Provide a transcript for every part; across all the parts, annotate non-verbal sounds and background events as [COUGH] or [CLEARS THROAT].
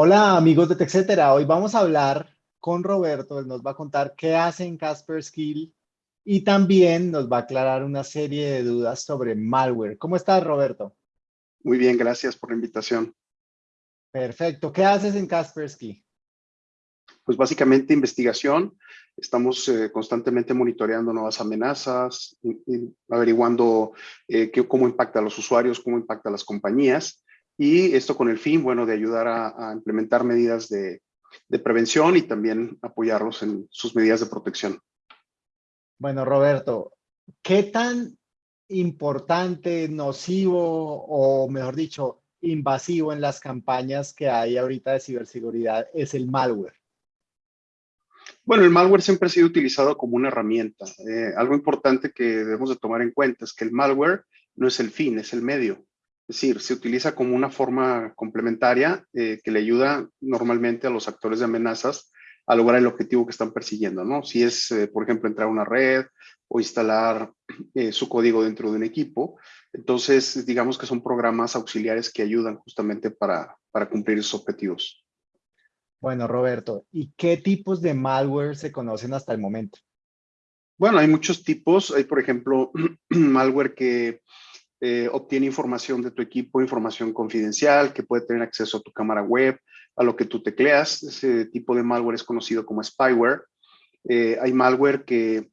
Hola amigos de TechCetera, hoy vamos a hablar con Roberto, él nos va a contar qué hace en Casper Skill y también nos va a aclarar una serie de dudas sobre malware. ¿Cómo estás Roberto? Muy bien, gracias por la invitación. Perfecto, ¿qué haces en Kaspersky? Pues básicamente investigación, estamos eh, constantemente monitoreando nuevas amenazas, averiguando eh, cómo impacta a los usuarios, cómo impacta a las compañías y esto con el fin, bueno, de ayudar a, implementar medidas de, prevención y también apoyarlos en sus medidas de protección. Bueno, Roberto, ¿qué tan importante, nocivo o mejor dicho, invasivo en las campañas que hay ahorita de ciberseguridad es el malware? Bueno, el malware siempre ha sido utilizado como una herramienta. Eh, algo importante que debemos de tomar en cuenta es que el malware no es el fin, es el medio. Es decir, se utiliza como una forma complementaria eh, que le ayuda normalmente a los actores de amenazas a lograr el objetivo que están persiguiendo, ¿no? Si es, eh, por ejemplo, entrar a una red o instalar [CLEARS THROAT] eh, su código dentro de un equipo, entonces digamos que son programas auxiliares que ayudan justamente para, para cumplir esos objetivos. Bueno, Roberto, ¿y qué tipos de malware se conocen hasta el momento? Bueno, hay muchos tipos. Hay, por ejemplo, [CLEARS THROAT] malware que eh, obtiene información de tu equipo, información confidencial, que puede tener acceso a tu cámara web, a lo que tú tecleas. Ese tipo de malware es conocido como spyware. Eh, hay malware que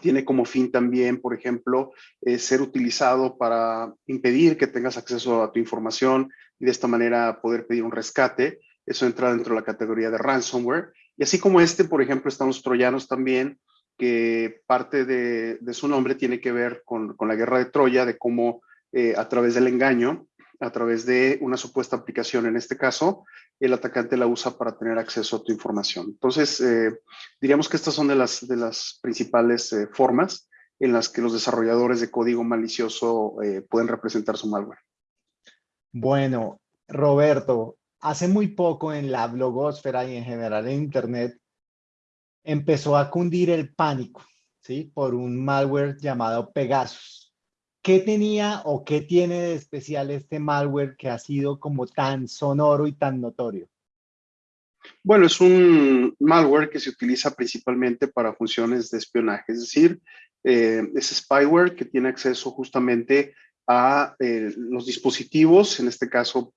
tiene como fin también, por ejemplo, eh, ser utilizado para impedir que tengas acceso a tu información y de esta manera poder pedir un rescate. Eso entra dentro de la categoría de ransomware. Y así como este, por ejemplo, están los troyanos también, que parte de, su nombre tiene que ver con, la guerra de Troya, de cómo eh, a través del engaño, a través de una supuesta aplicación en este caso, el atacante la usa para tener acceso a tu información. Entonces, eh, diríamos que estas son de las, principales eh, formas en las que los desarrolladores de código malicioso pueden representar su malware. Bueno, Roberto, hace muy poco en la blogosfera y en general en Internet empezó a cundir el pánico, ¿sí? Por un malware llamado Pegasus. ¿Qué tenía o qué tiene de especial este malware que ha sido como tan sonoro y tan notorio? Bueno, es un malware que se utiliza principalmente para funciones de espionaje, es decir, eh, es spyware que tiene acceso justamente a eh, los dispositivos, en este caso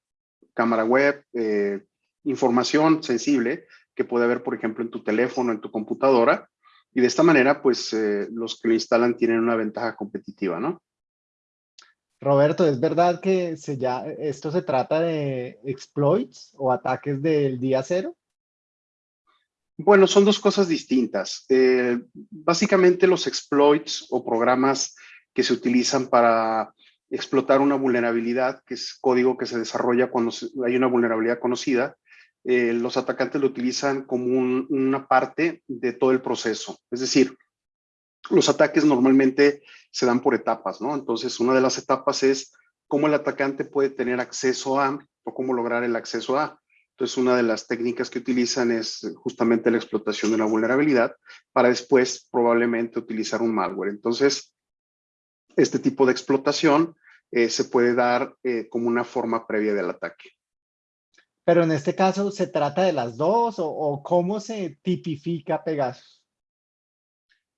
cámara web, eh, información sensible que puede haber, por ejemplo, en tu teléfono, en tu computadora. Y de esta manera, pues eh, los que lo instalan tienen una ventaja competitiva, ¿no? Roberto, ¿es verdad que se ya, esto se trata de exploits o ataques del día cero? Bueno, son dos cosas distintas. Eh, básicamente los exploits o programas que se utilizan para explotar una vulnerabilidad, que es código que se desarrolla cuando hay una vulnerabilidad conocida, eh, los atacantes lo utilizan como una parte de todo el proceso. Es decir, los ataques normalmente se dan por etapas, ¿no? Entonces, una de las etapas es cómo el atacante puede tener acceso a o cómo lograr el acceso a. Entonces, una de las técnicas que utilizan es justamente la explotación de una vulnerabilidad para después probablemente utilizar un malware. Entonces, este tipo de explotación eh, se puede dar eh, como una forma previa del ataque. Pero en este caso, ¿se trata de las dos o, cómo se tipifica Pegasus?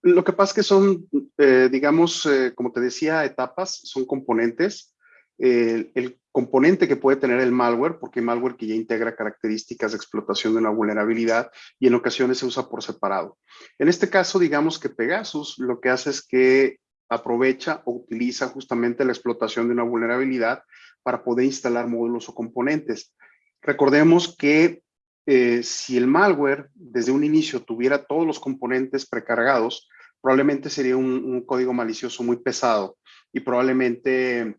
Lo que pasa es que son, eh, digamos, eh, como te decía, etapas, son componentes. el componente que puede tener el malware, porque hay malware que ya integra características de explotación de una vulnerabilidad y en ocasiones se usa por separado. En este caso, digamos que Pegasus lo que hace es que aprovecha o utiliza justamente la explotación de una vulnerabilidad para poder instalar módulos o componentes. Recordemos que eh, si el malware desde un inicio tuviera todos los componentes precargados, probablemente sería un, código malicioso muy pesado y probablemente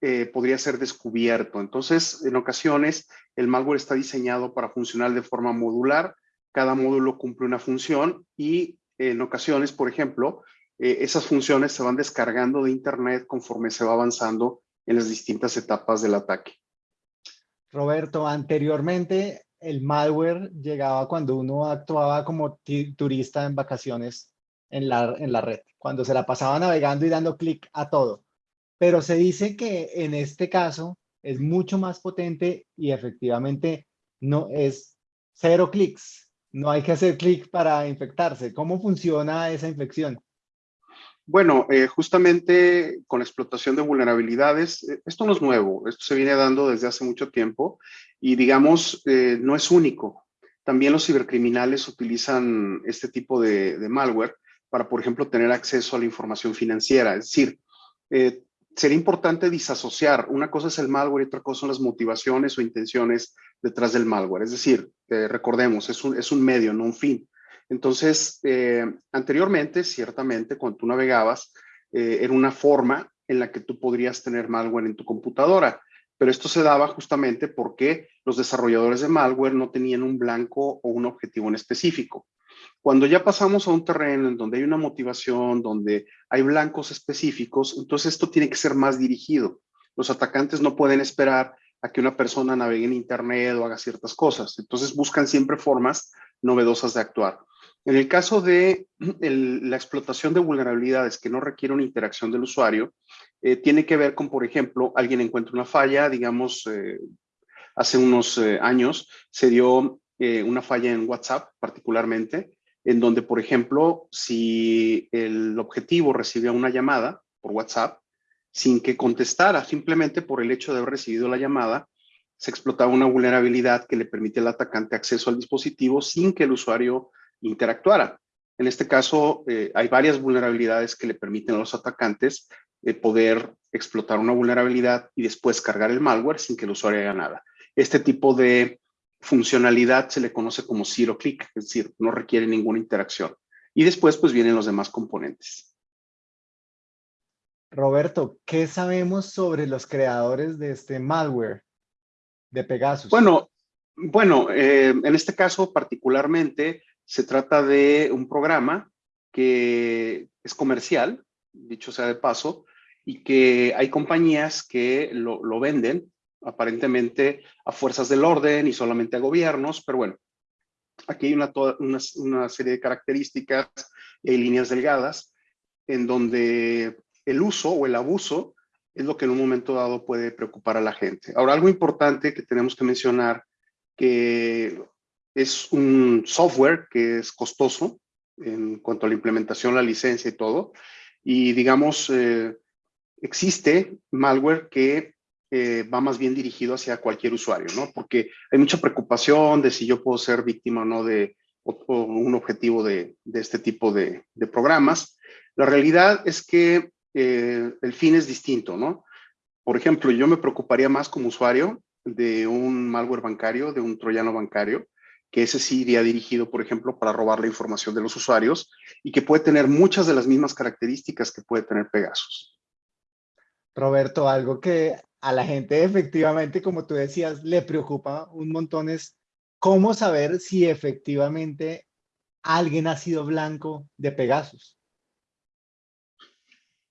eh, podría ser descubierto. Entonces, en ocasiones, el malware está diseñado para funcionar de forma modular. Cada módulo cumple una función y en ocasiones, por ejemplo, eh, esas funciones se van descargando de Internet conforme se va avanzando en las distintas etapas del ataque. Roberto, anteriormente el malware llegaba cuando uno actuaba como turista en vacaciones en la, en la red, cuando se la pasaba navegando y dando clic a todo. Pero se dice que en este caso es mucho más potente y efectivamente no es cero clics. No hay que hacer clic para infectarse. ¿Cómo funciona esa infección? Bueno, eh, justamente con la explotación de vulnerabilidades, eh, esto no es nuevo, esto se viene dando desde hace mucho tiempo y digamos, eh, no es único. También los cibercriminales utilizan este tipo de, malware para, por ejemplo, tener acceso a la información financiera. Es decir, sería importante disasociar. Una cosa es el malware y otra cosa son las motivaciones o intenciones detrás del malware. Es decir, recordemos, es un, es un medio, no un fin. Entonces, eh, anteriormente, ciertamente, cuando tú navegabas, eh, era una forma en la que tú podrías tener malware en tu computadora. Pero esto se daba justamente porque los desarrolladores de malware no tenían un blanco o un objetivo en específico. Cuando ya pasamos a un terreno en donde hay una motivación, donde hay blancos específicos, entonces esto tiene que ser más dirigido. Los atacantes no pueden esperar a que una persona navegue en Internet o haga ciertas cosas. Entonces buscan siempre formas novedosas de actuar. En el caso de [CLEARS THROAT] la explotación de vulnerabilidades que no requiere una interacción del usuario, eh, tiene que ver con, por ejemplo, alguien encuentra una falla, digamos, eh, hace unos eh, años se dio una falla en WhatsApp particularmente, en donde, por ejemplo, si el objetivo recibía una llamada por WhatsApp, sin que contestara, simplemente por el hecho de haber recibido la llamada, se explotaba una vulnerabilidad que le permite al atacante acceso al dispositivo sin que el usuario interactuara. En este caso, eh, hay varias vulnerabilidades que le permiten a los atacantes eh, poder explotar una vulnerabilidad y después cargar el malware sin que el usuario haga nada. Este tipo de funcionalidad se le conoce como zero click, es decir, no requiere ninguna interacción. Y después, pues vienen los demás componentes. Roberto, ¿qué sabemos sobre los creadores de este malware de Pegasus? Bueno, bueno eh, en este caso particularmente, se trata de un programa que es comercial, dicho sea de paso, y que hay compañías que lo, venden aparentemente a fuerzas del orden y solamente a gobiernos, pero bueno, aquí hay una, una, serie de características y líneas delgadas en donde el uso o el abuso es lo que en un momento dado puede preocupar a la gente. Ahora, algo importante que tenemos que mencionar, que es un software que es costoso en cuanto a la implementación, la licencia y todo. Y digamos, eh, existe malware que eh, va más bien dirigido hacia cualquier usuario, ¿no? Porque hay mucha preocupación de si yo puedo ser víctima o no de un objetivo de, este tipo de, programas. La realidad es que eh, el fin es distinto, ¿no? Por ejemplo, yo me preocuparía más como usuario de un malware bancario, de un troyano bancario, que ese sí iría dirigido, por ejemplo, para robar la información de los usuarios y que puede tener muchas de las mismas características que puede tener Pegasus. Roberto, algo que a la gente efectivamente, como tú decías, le preocupa un montón es cómo saber si efectivamente alguien ha sido blanco de Pegasus.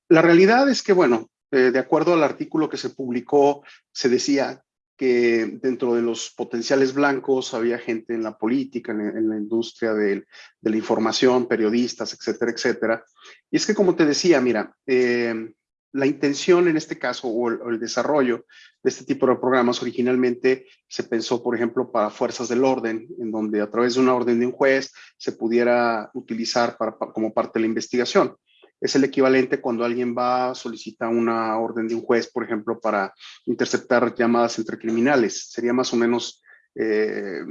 La realidad es que, bueno, eh, de acuerdo al artículo que se publicó, se decía que dentro de los potenciales blancos había gente en la política, en, la industria de, la información, periodistas, etcétera, etcétera. Y es que, como te decía, mira, eh, la intención en este caso o el, desarrollo de este tipo de programas originalmente se pensó, por ejemplo, para fuerzas del orden, en donde a través de una orden de un juez se pudiera utilizar como parte de la investigación es el equivalente cuando alguien va a solicitar una orden de un juez, por ejemplo, para interceptar llamadas entre criminales. Sería más o menos eh,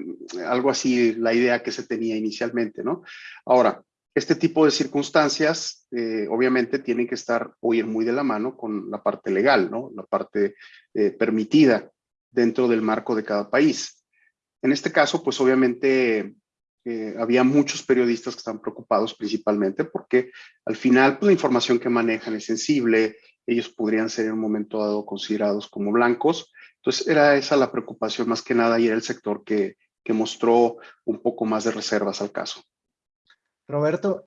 algo así la idea que se tenía inicialmente, ¿no? Ahora, este tipo de circunstancias eh, obviamente tienen que estar o ir muy de la mano con la parte legal, ¿no? La parte eh, permitida dentro del marco de cada país. En este caso, pues obviamente eh, había muchos periodistas que están preocupados principalmente porque al final pues, la información que manejan es sensible, ellos podrían ser en un momento dado considerados como blancos. Entonces era esa la preocupación más que nada y era el sector que, que mostró un poco más de reservas al caso. Roberto,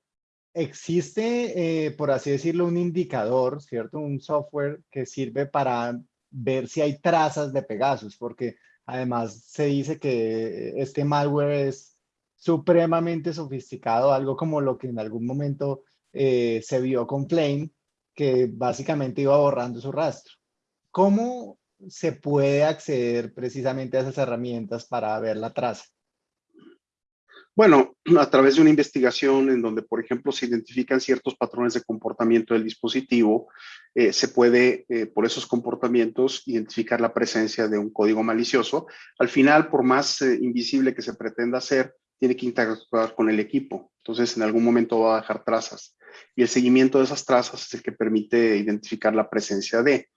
existe, eh, por así decirlo, un indicador, ¿cierto? Un software que sirve para ver si hay trazas de Pegasus, porque además se dice que este malware es supremamente sofisticado, algo como lo que en algún momento eh, se vio con Flame, que básicamente iba borrando su rastro. ¿Cómo se puede acceder precisamente a esas herramientas para ver la traza? Bueno, a través de una investigación en donde, por ejemplo, se identifican ciertos patrones de comportamiento del dispositivo, eh, se puede, eh, por esos comportamientos, identificar la presencia de un código malicioso. Al final, por más invisible que se pretenda hacer, tiene que interactuar con el equipo. Entonces, en algún momento va a dejar trazas. Y el seguimiento de esas trazas es el que permite identificar la presencia de.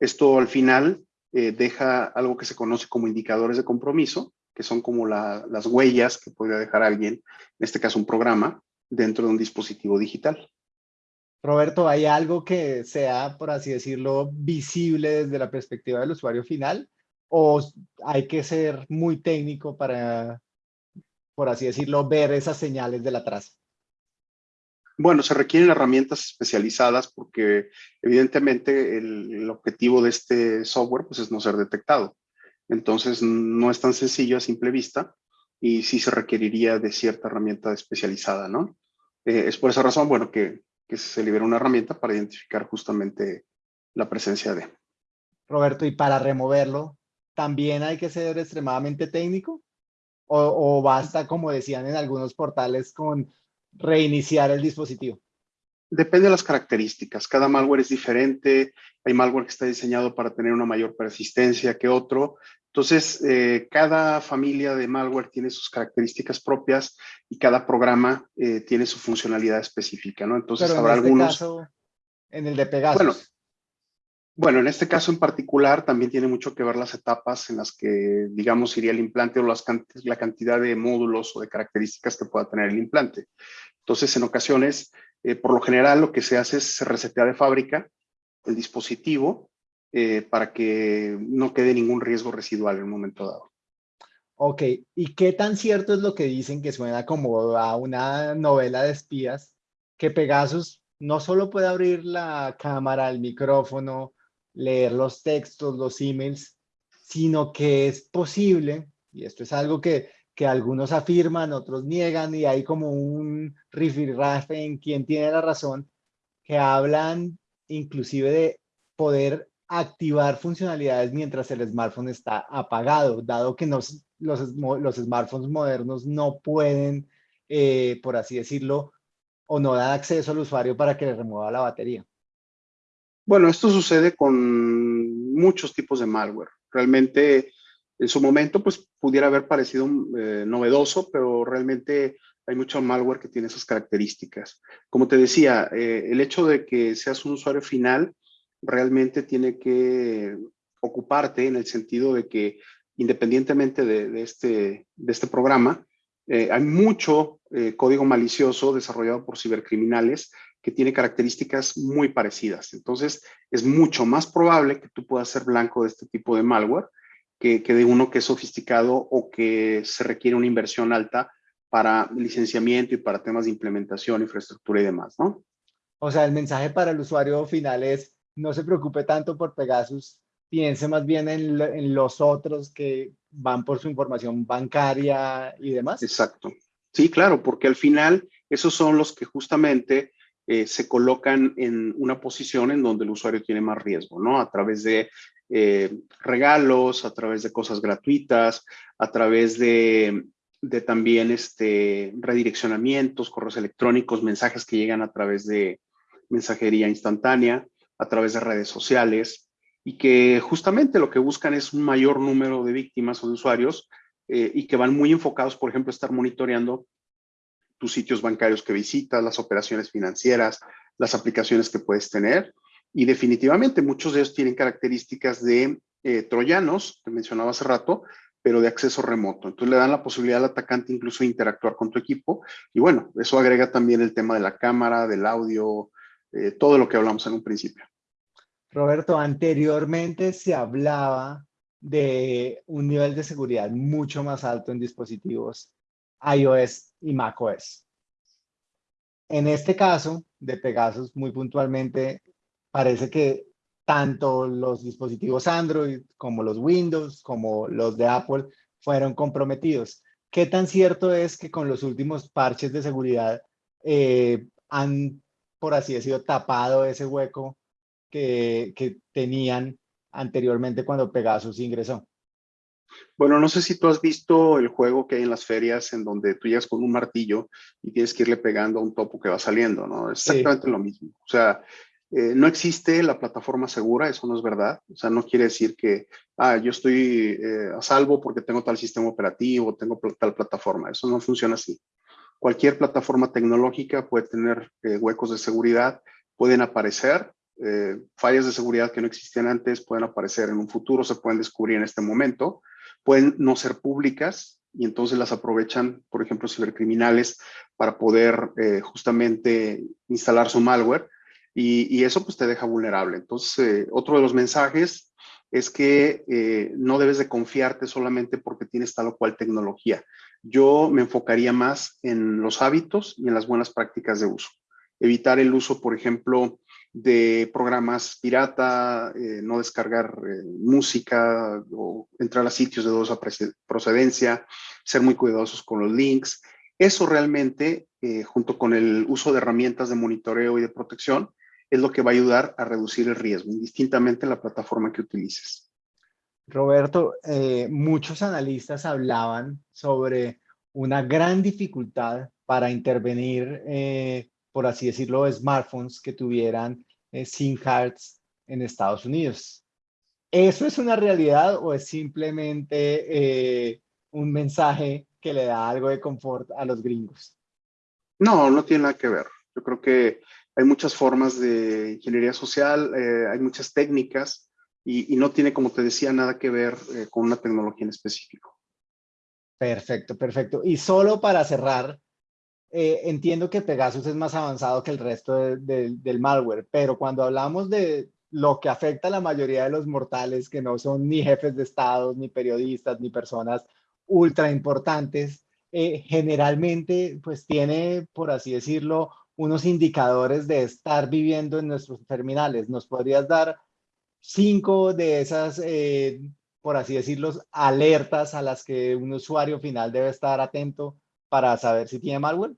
Esto, al final, deja algo que se conoce como indicadores de compromiso, que son como las huellas que podría dejar alguien, en este caso un programa, dentro de un dispositivo digital. Roberto, ¿hay algo que sea, por así decirlo, visible desde la perspectiva del usuario final? ¿O hay que ser muy técnico para, por así decirlo, ver esas señales de la traza? Bueno, se requieren herramientas especializadas porque evidentemente el, el objetivo de este software pues, es no ser detectado. Entonces no es tan sencillo a simple vista y sí se requeriría de cierta herramienta especializada, ¿no? Eh, es por esa razón, bueno, que, se libera una herramienta para identificar justamente la presencia de. Roberto, ¿y para removerlo también hay que ser extremadamente técnico? ¿O, o basta, como decían en algunos portales, con reiniciar el dispositivo? Depende de las características. Cada malware es diferente. Hay malware que está diseñado para tener una mayor persistencia que otro. Entonces, eh, cada familia de malware tiene sus características propias y cada programa eh, tiene su funcionalidad específica, ¿no? Entonces, habrá este algunos... Caso, en el de Pegasus. Bueno, bueno, en este caso en particular también tiene mucho que ver las etapas en las que, digamos, iría el implante o las, la cantidad de módulos o de características que pueda tener el implante. Entonces, en ocasiones, eh, por lo general, lo que se hace es se resetea de fábrica el dispositivo eh, para que no quede ningún riesgo residual en un momento dado. Ok, ¿y qué tan cierto es lo que dicen que suena como a una novela de espías? Que Pegasus no solo puede abrir la cámara, el micrófono, leer los textos, los emails, sino que es posible, y esto es algo que, que algunos afirman, otros niegan, y hay como un rifirrafe en quien tiene la razón, que hablan inclusive de poder activar funcionalidades mientras el smartphone está apagado, dado que los, los smartphones modernos no pueden, eh, por así decirlo, o no dan acceso al usuario para que le remueva la batería. Bueno, esto sucede con muchos tipos de malware. Realmente, en su momento, pues pudiera haber parecido eh, novedoso, pero realmente hay mucho malware que tiene esas características. Como te decía, eh, el hecho de que seas un usuario final realmente tiene que ocuparte en el sentido de que independientemente de, este, de este programa, eh, hay mucho código malicioso desarrollado por cibercriminales que tiene características muy parecidas. Entonces, es mucho más probable que tú puedas ser blanco de este tipo de malware que, que de uno que es sofisticado o que se requiere una inversión alta para licenciamiento y para temas de implementación, infraestructura y demás, ¿no? O sea, el mensaje para el usuario final es, no se preocupe tanto por Pegasus, piense más bien en, los otros que van por su información bancaria y demás. Exacto. Sí, claro, porque al final esos son los que justamente eh, se colocan en una posición en donde el usuario tiene más riesgo, ¿no? A través de eh, regalos, a través de cosas gratuitas, a través de, también este, redireccionamientos, correos electrónicos, mensajes que llegan a través de mensajería instantánea a través de redes sociales y que justamente lo que buscan es un mayor número de víctimas o de usuarios eh, y que van muy enfocados, por ejemplo, a estar monitoreando tus sitios bancarios que visitas, las operaciones financieras, las aplicaciones que puedes tener. Y definitivamente muchos de ellos tienen características de eh, troyanos, que mencionaba hace rato, pero de acceso remoto. Entonces le dan la posibilidad al atacante incluso de interactuar con tu equipo. Y bueno, eso agrega también el tema de la cámara, del audio, eh, todo lo que hablamos en un principio. Roberto, anteriormente se hablaba de un nivel de seguridad mucho más alto en dispositivos iOS y macOS. En este caso de Pegasus, muy puntualmente, parece que tanto los dispositivos Android como los Windows, como los de Apple, fueron comprometidos. ¿Qué tan cierto es que con los últimos parches de seguridad eh, han, por así decirlo, tapado ese hueco que, tenían anteriormente cuando Pegasus ingresó. Bueno, no sé si tú has visto el juego que hay en las ferias en donde tú llegas con un martillo y tienes que irle pegando a un topo que va saliendo, ¿no? Es exactamente lo mismo. O sea, eh, no existe la plataforma segura, eso no es verdad. O sea, no quiere decir que, ah, yo estoy eh, a salvo porque tengo tal sistema operativo, tengo tal plataforma. Eso no funciona así. Cualquier plataforma tecnológica puede tener eh, huecos de seguridad, pueden aparecer, fallas de seguridad que no existían antes pueden aparecer en un futuro, se pueden descubrir en este momento, pueden no ser públicas y entonces las aprovechan, por ejemplo, cibercriminales para poder justamente instalar su malware y, eso pues te deja vulnerable. Entonces, eh, otro de los mensajes es que eh, no debes de confiarte solamente porque tienes tal o cual tecnología. Yo me enfocaría más en los hábitos y en las buenas prácticas de uso. Evitar el uso, por ejemplo, de programas pirata, eh, no descargar música o entrar a sitios de dudosa procedencia, ser muy cuidadosos con los links. Eso realmente, junto con el uso de herramientas de monitoreo y de protección, es lo que va a ayudar a reducir el riesgo, indistintamente la plataforma que utilices. Roberto, eh, muchos analistas hablaban sobre una gran dificultad para intervenir, eh, por así decirlo, smartphones que tuvieran eh, SIM cards en Estados Unidos. ¿Eso es una realidad o es simplemente un mensaje que le da algo de confort a los gringos? No, no tiene nada que ver. Yo creo que hay muchas formas de ingeniería social, eh, hay muchas técnicas y, no tiene, como te decía, nada que ver eh, con una tecnología en específico. Perfecto, perfecto. Y solo para cerrar, eh, entiendo que Pegasus es más avanzado que el resto del malware, pero cuando hablamos de lo que afecta a la mayoría de los mortales, que no son ni jefes de Estado, ni periodistas, ni personas ultra importantes, generalmente pues tiene, por así decirlo, unos indicadores de estar viviendo en nuestros terminales. ¿Nos podrías dar cinco de esas, eh, por así decirlo, alertas a las que un usuario final debe estar atento para saber si tiene malware?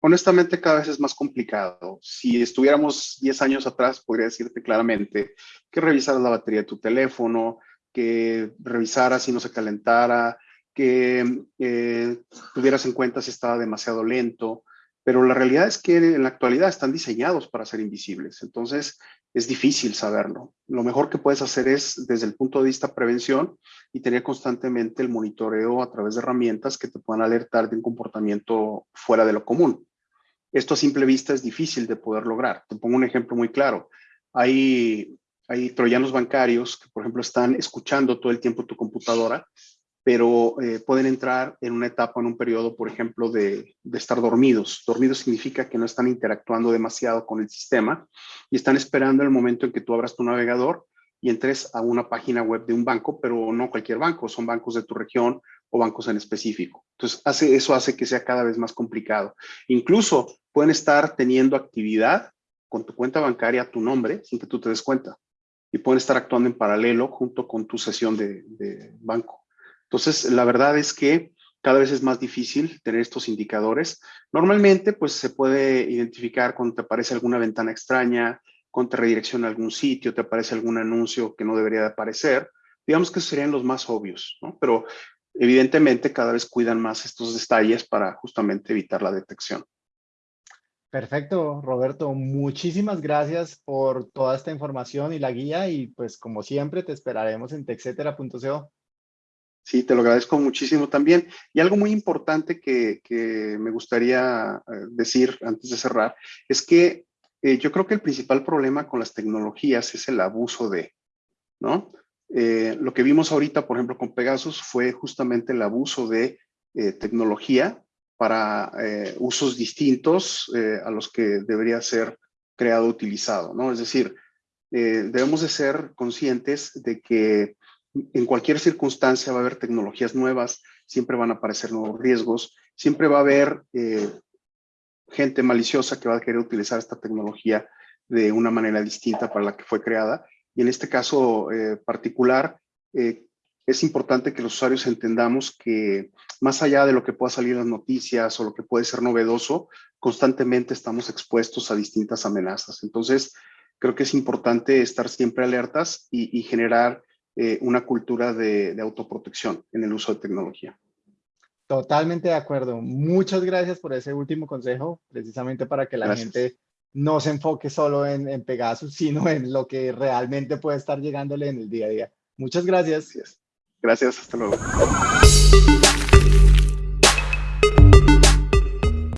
Honestamente, cada vez es más complicado. Si estuviéramos 10 años atrás, podría decirte claramente que revisaras la batería de tu teléfono, que revisaras si no se calentara, que eh, tuvieras en cuenta si estaba demasiado lento, pero la realidad es que en la actualidad están diseñados para ser invisibles, entonces es difícil saberlo. Lo mejor que puedes hacer es, desde el punto de vista prevención, y tener constantemente el monitoreo a través de herramientas que te puedan alertar de un comportamiento fuera de lo común. Esto a simple vista es difícil de poder lograr. Te pongo un ejemplo muy claro. Hay, hay troyanos bancarios que, por ejemplo, están escuchando todo el tiempo tu computadora pero eh, pueden entrar en una etapa, en un periodo, por ejemplo, de, estar dormidos. Dormidos significa que no están interactuando demasiado con el sistema y están esperando el momento en que tú abras tu navegador y entres a una página web de un banco, pero no cualquier banco, son bancos de tu región o bancos en específico. Entonces, hace, eso hace que sea cada vez más complicado. Incluso pueden estar teniendo actividad con tu cuenta bancaria a tu nombre sin que tú te des cuenta y pueden estar actuando en paralelo junto con tu sesión de banco. Entonces, la verdad es que cada vez es más difícil tener estos indicadores. Normalmente, pues se puede identificar cuando te aparece alguna ventana extraña, cuando te redirecciona a algún sitio, te aparece algún anuncio que no debería de aparecer. Digamos que serían los más obvios, ¿no? Pero evidentemente cada vez cuidan más estos detalles para justamente evitar la detección. Perfecto, Roberto. Muchísimas gracias por toda esta información y la guía y pues como siempre te esperaremos en texetera.co. Sí, te lo agradezco muchísimo también. Y algo muy importante que, me gustaría eh, decir antes de cerrar es que eh, yo creo que el principal problema con las tecnologías es el abuso de, ¿no? Eh, lo que vimos ahorita, por ejemplo, con Pegasus fue justamente el abuso de tecnología para usos distintos a los que debería ser creado, utilizado, ¿no? Es decir, debemos de ser conscientes de que en cualquier circunstancia va a haber tecnologías nuevas, siempre van a aparecer nuevos riesgos, siempre va a haber eh, gente maliciosa que va a querer utilizar esta tecnología de una manera distinta para la que fue creada. Y en este caso eh, particular, eh, es importante que los usuarios entendamos que más allá de lo que pueda salir en las noticias o lo que puede ser novedoso, constantemente estamos expuestos a distintas amenazas. Entonces, creo que es importante estar siempre alertas y, generar eh, una cultura de, autoprotección en el uso de tecnología. Totalmente de acuerdo. Muchas gracias por ese último consejo, precisamente para que la gente no se enfoque solo en, en, Pegasus, sino en lo que realmente puede estar llegándole en el día a día. Muchas gracias. Gracias, hasta luego.